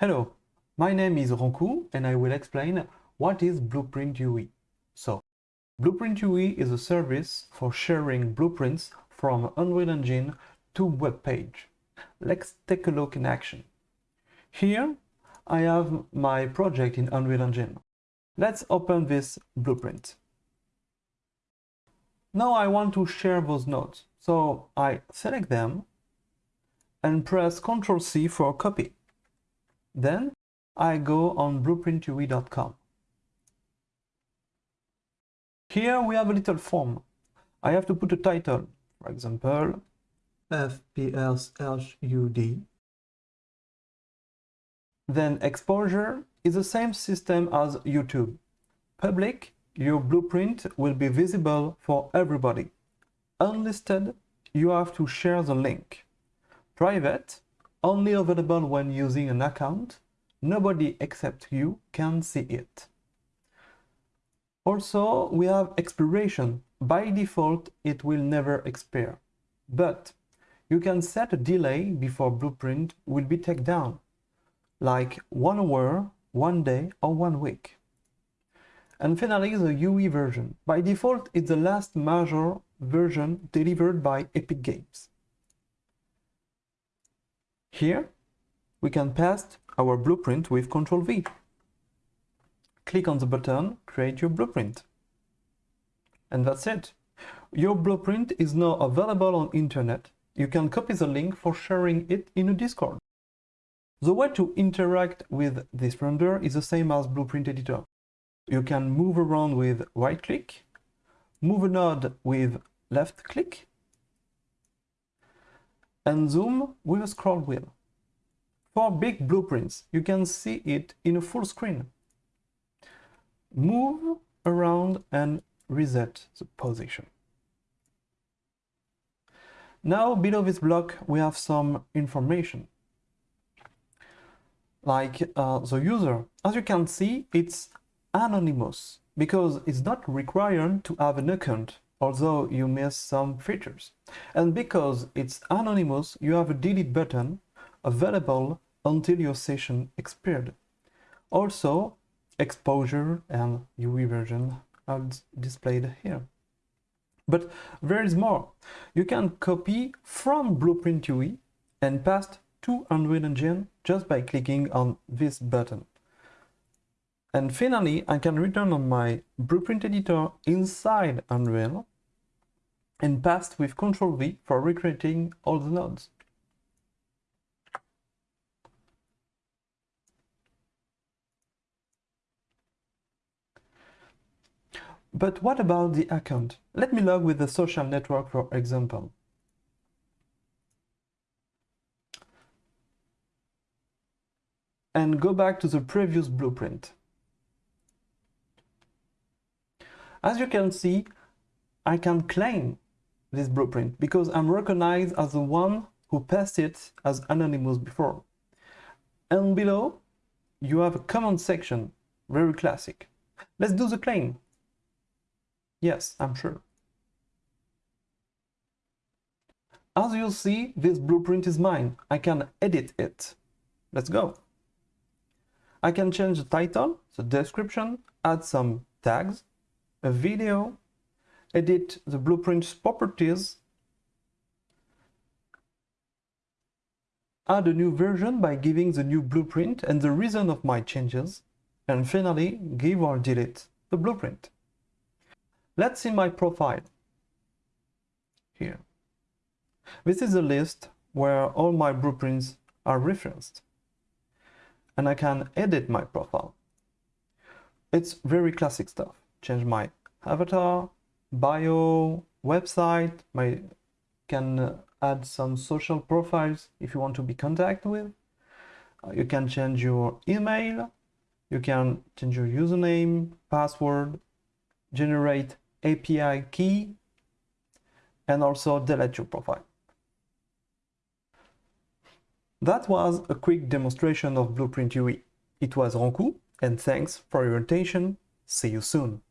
Hello, my name is Rancoud and I will explain what is Blueprint UE. So, Blueprint UE is a service for sharing blueprints from Unreal Engine to web page. Let's take a look in action. Here, I have my project in Unreal Engine. Let's open this blueprint. Now I want to share those nodes, so I select them and press Ctrl C for copy. Then I go on blueprintue.com. Here we have a little form. I have to put a title, for example, FPS HUD. Then exposure is the same system as YouTube. Public, your blueprint will be visible for everybody. Unlisted, you have to share the link. Private, only available when using an account, nobody except you can see it. Also, we have expiration. By default, it will never expire. But you can set a delay before Blueprint will be taken down, like one hour, one day, or one week. And finally, the UE version. By default, it's the last major version delivered by Epic Games. Here, we can paste our blueprint with Ctrl V. Click on the button, create your blueprint. And that's it. Your blueprint is now available on internet. You can copy the link for sharing it in a Discord. The way to interact with this render is the same as Blueprint Editor. You can move around with right click, move a node with left click, and zoom with a scroll wheel. For big blueprints, you can see it in a full screen. Move around and reset the position. Now below this block we have some information like uh, the user. As you can see it's anonymous because it's not required to have an account although you miss some features. And because it's anonymous, you have a delete button available until your session expired. Also, exposure and UE version are displayed here. But there is more. You can copy from Blueprint UE and paste to Unreal Engine just by clicking on this button. And finally, I can return on my Blueprint editor inside Unreal and paste with Ctrl V for recreating all the nodes. But what about the account? Let me log with the social network for example. And go back to the previous blueprint. As you can see, I can claim this blueprint because I'm recognized as the one who passed it as anonymous before. And below, you have a comment section, very classic. Let's do the claim. Yes, I'm sure. As you'll see, this blueprint is mine. I can edit it. Let's go. I can change the title, the description, add some tags, a video, edit the blueprint's properties, add a new version by giving the new blueprint and the reason of my changes, and finally give or delete the blueprint. Let's see my profile here. This is a list where all my blueprints are referenced. And I can edit my profile. It's very classic stuff. Change my avatar, bio, website, my can uh, add some social profiles if you want to be contacted with. Uh, you can change your email, you can change your username, password, generate API key, and also delete your profile. That was a quick demonstration of Blueprint UE. It was Rancoud, and thanks for your attention. See you soon.